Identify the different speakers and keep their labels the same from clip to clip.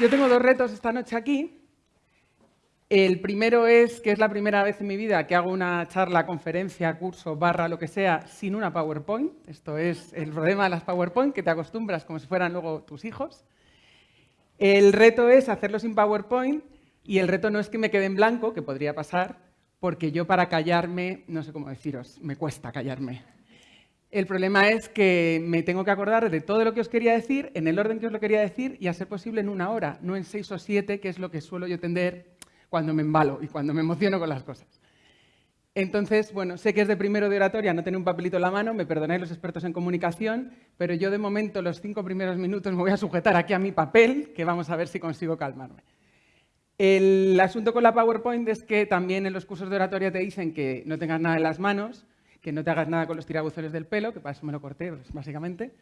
Speaker 1: yo tengo dos retos esta noche aquí. El primero es que es la primera vez en mi vida que hago una charla, conferencia, curso, barra, lo que sea, sin una PowerPoint. Esto es el problema de las PowerPoint, que te acostumbras como si fueran luego tus hijos. El reto es hacerlo sin PowerPoint y el reto no es que me quede en blanco, que podría pasar, porque yo para callarme, no sé cómo deciros, me cuesta callarme. El problema es que me tengo que acordar de todo lo que os quería decir, en el orden que os lo quería decir y a ser posible en una hora, no en seis o siete, que es lo que suelo yo tender cuando me embalo y cuando me emociono con las cosas. Entonces, bueno, sé que es de primero de oratoria no tener un papelito en la mano, me perdonáis los expertos en comunicación, pero yo de momento los cinco primeros minutos me voy a sujetar aquí a mi papel, que vamos a ver si consigo calmarme. El asunto con la PowerPoint es que también en los cursos de oratoria te dicen que no tengas nada en las manos, que no te hagas nada con los tirabuzones del pelo, que para eso me lo corté, pues, básicamente,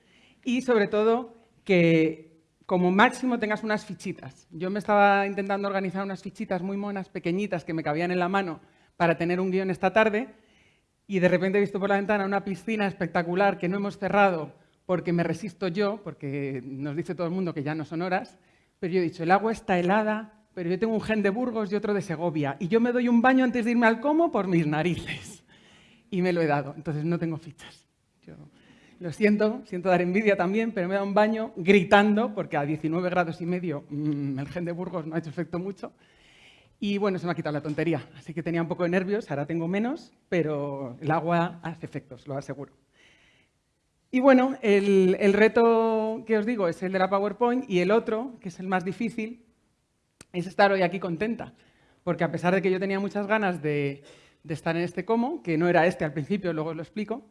Speaker 1: y sobre todo que como máximo tengas unas fichitas. Yo me estaba intentando organizar unas fichitas muy monas, pequeñitas, que me cabían en la mano para tener un guion esta tarde y de repente he visto por la ventana una piscina espectacular que no hemos cerrado porque me resisto yo, porque nos dice todo el mundo que ya no son horas, pero yo he dicho, el agua está helada, pero yo tengo un gen de Burgos y otro de Segovia, y yo me doy un baño antes de irme al como por mis narices. Y me lo he dado, entonces no tengo fichas. Lo siento, siento dar envidia también, pero me dado un baño gritando, porque a 19 grados y medio mm, el gen de Burgos no ha hecho efecto mucho. Y bueno, se me ha quitado la tontería, así que tenía un poco de nervios, ahora tengo menos, pero el agua hace efectos, lo aseguro. Y bueno, el, reto que os digo es el de la PowerPoint y el otro, que es el más difícil, es estar hoy aquí contenta. Porque a pesar de que yo tenía muchas ganas de, de estar en este como, que no era este al principio, luego os lo explico,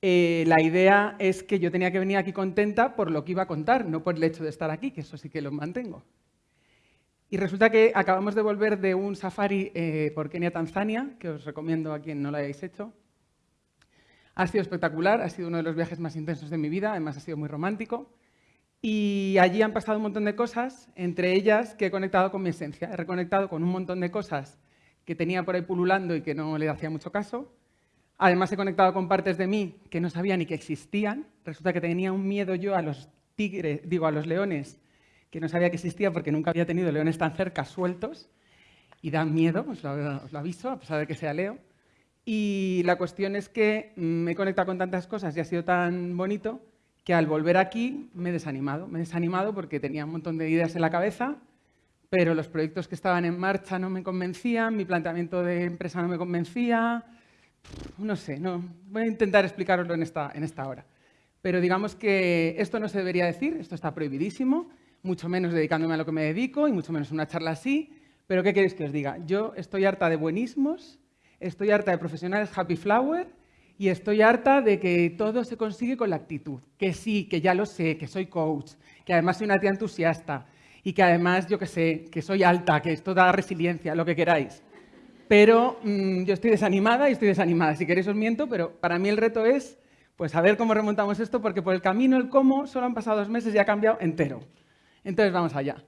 Speaker 1: eh, la idea es que yo tenía que venir aquí contenta por lo que iba a contar, no por el hecho de estar aquí, que eso sí que lo mantengo. Y resulta que acabamos de volver de un safari eh, por Kenia, Tanzania, que os recomiendo a quien no lo hayáis hecho. Ha sido espectacular, ha sido uno de los viajes más intensos de mi vida, además ha sido muy romántico. Y allí han pasado un montón de cosas, entre ellas que he conectado con mi esencia. He reconectado con un montón de cosas que tenía por ahí pululando y que no le hacía mucho caso. Además he conectado con partes de mí que no sabía ni que existían. Resulta que tenía un miedo yo a los tigres, digo, a los leones, que no sabía que existía porque nunca había tenido leones tan cerca sueltos. Y dan miedo, os lo, os lo aviso, a pesar de que sea Leo. Y la cuestión es que me he conectado con tantas cosas y ha sido tan bonito que al volver aquí me he desanimado. Me he desanimado porque tenía un montón de ideas en la cabeza, pero los proyectos que estaban en marcha no me convencían, mi planteamiento de empresa no me convencía, no sé, no, voy a intentar explicaroslo en esta, en esta hora. Pero digamos que esto no se debería decir, esto está prohibidísimo, mucho menos dedicándome a lo que me dedico y mucho menos una charla así. Pero ¿qué queréis que os diga? Yo estoy harta de buenismos, estoy harta de profesionales happy flower y estoy harta de que todo se consigue con la actitud. Que sí, que ya lo sé, que soy coach, que además soy una tía entusiasta y que además, yo que sé, que soy alta, que esto da resiliencia, lo que queráis pero mm, yo estoy desanimada y estoy desanimada. Si queréis os miento, pero para mí el reto es pues a ver cómo remontamos esto, porque por el camino, el cómo, solo han pasado dos meses y ha cambiado entero. Entonces vamos allá.